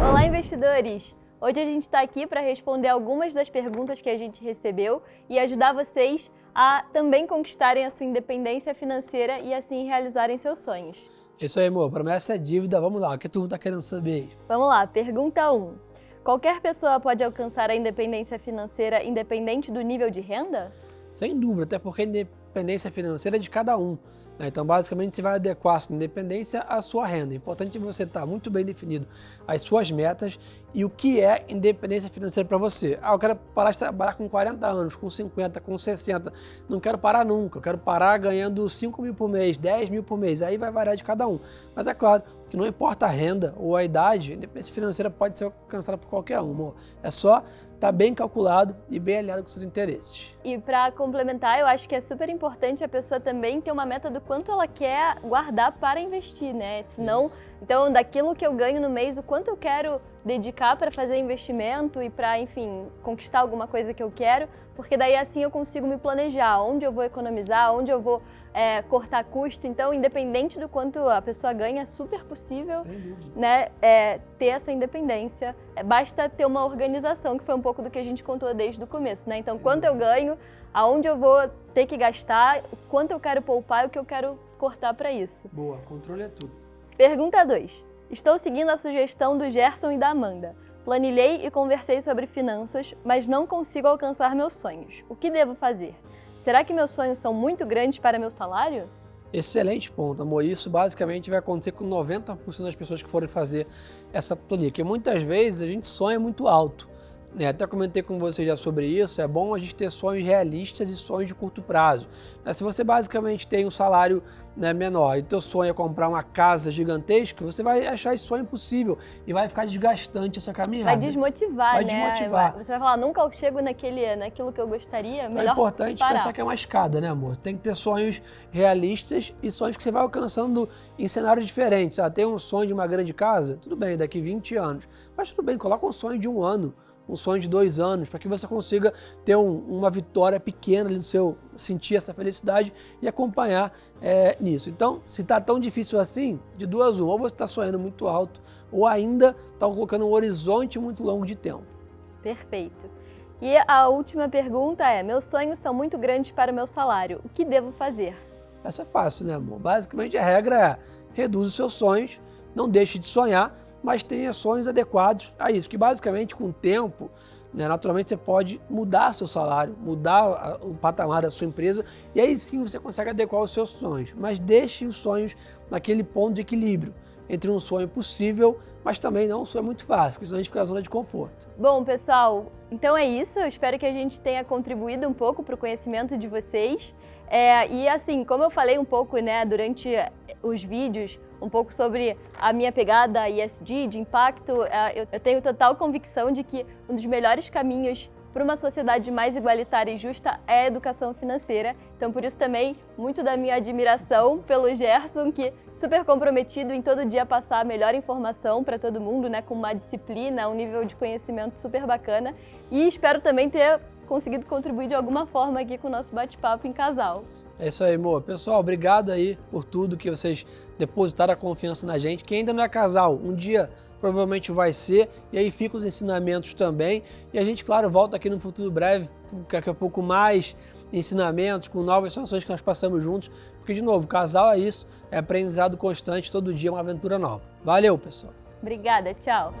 Olá, investidores! Hoje a gente está aqui para responder algumas das perguntas que a gente recebeu e ajudar vocês a também conquistarem a sua independência financeira e assim realizarem seus sonhos. Isso aí, amor. Promessa é dívida. Vamos lá. O que tu tá querendo saber? Vamos lá, pergunta 1. Qualquer pessoa pode alcançar a independência financeira independente do nível de renda? Sem dúvida, até porque a independência financeira é de cada um. Né? Então, basicamente, você vai adequar a sua independência à sua renda. É importante você estar muito bem definido as suas metas e o que é independência financeira para você. Ah, eu quero parar de trabalhar com 40 anos, com 50, com 60. Não quero parar nunca. Eu quero parar ganhando 5 mil por mês, 10 mil por mês. Aí vai variar de cada um. Mas é claro que não importa a renda ou a idade, independência financeira pode ser alcançada por qualquer um. É só está bem calculado e bem alinhado com seus interesses. E para complementar, eu acho que é super importante a pessoa também ter uma meta do quanto ela quer guardar para investir, né? Senão, Isso. Então, daquilo que eu ganho no mês, o quanto eu quero dedicar para fazer investimento e para, enfim, conquistar alguma coisa que eu quero, porque daí assim eu consigo me planejar onde eu vou economizar, onde eu vou é, cortar custo. Então, independente do quanto a pessoa ganha, é super possível né, é, ter essa independência. É, basta ter uma organização, que foi um pouco do que a gente contou desde o começo. Né? Então, quanto eu ganho, aonde eu vou ter que gastar, quanto eu quero poupar e o que eu quero cortar para isso. Boa, controle é tudo. Pergunta 2. Estou seguindo a sugestão do Gerson e da Amanda. Planilhei e conversei sobre finanças, mas não consigo alcançar meus sonhos. O que devo fazer? Será que meus sonhos são muito grandes para meu salário? Excelente ponto, amor. Isso basicamente vai acontecer com 90% das pessoas que forem fazer essa planilha, porque muitas vezes a gente sonha muito alto. Né? Até comentei com você já sobre isso, é bom a gente ter sonhos realistas e sonhos de curto prazo. Né? Se você basicamente tem um salário né, menor e teu sonho é comprar uma casa gigantesca, você vai achar esse sonho impossível e vai ficar desgastante essa caminhada. Vai desmotivar, vai né? Desmotivar. Você vai falar, nunca chego naquele, naquilo que eu gostaria, então É importante parar. pensar que é uma escada, né amor? Tem que ter sonhos realistas e sonhos que você vai alcançando em cenários diferentes. Ah, tem um sonho de uma grande casa? Tudo bem, daqui 20 anos. Mas tudo bem, coloca um sonho de um ano um sonho de dois anos, para que você consiga ter um, uma vitória pequena ali no seu, sentir essa felicidade e acompanhar é, nisso. Então, se está tão difícil assim, de duas uma, ou você está sonhando muito alto, ou ainda está colocando um horizonte muito longo de tempo. Perfeito. E a última pergunta é, meus sonhos são muito grandes para o meu salário, o que devo fazer? Essa é fácil, né amor? Basicamente a regra é, reduz os seus sonhos, não deixe de sonhar, mas tenha sonhos adequados a isso, que basicamente com o tempo, né, naturalmente você pode mudar seu salário, mudar o patamar da sua empresa e aí sim você consegue adequar os seus sonhos, mas deixe os sonhos naquele ponto de equilíbrio entre um sonho possível, mas também não um sonho muito fácil, porque senão a gente fica na zona de conforto. Bom, pessoal, então é isso. Eu espero que a gente tenha contribuído um pouco para o conhecimento de vocês. É, e assim, como eu falei um pouco né, durante os vídeos, um pouco sobre a minha pegada ISD, de impacto, é, eu tenho total convicção de que um dos melhores caminhos para uma sociedade mais igualitária e justa é a educação financeira. Então, por isso também, muito da minha admiração pelo Gerson, que super comprometido em todo dia passar a melhor informação para todo mundo, né, com uma disciplina, um nível de conhecimento super bacana. E espero também ter conseguido contribuir de alguma forma aqui com o nosso bate-papo em casal. É isso aí, amor. Pessoal, obrigado aí por tudo que vocês depositaram a confiança na gente. Quem ainda não é casal, um dia provavelmente vai ser, e aí ficam os ensinamentos também. E a gente, claro, volta aqui no futuro breve, daqui a pouco mais ensinamentos, com novas situações que nós passamos juntos. Porque, de novo, casal é isso, é aprendizado constante, todo dia é uma aventura nova. Valeu, pessoal! Obrigada, tchau!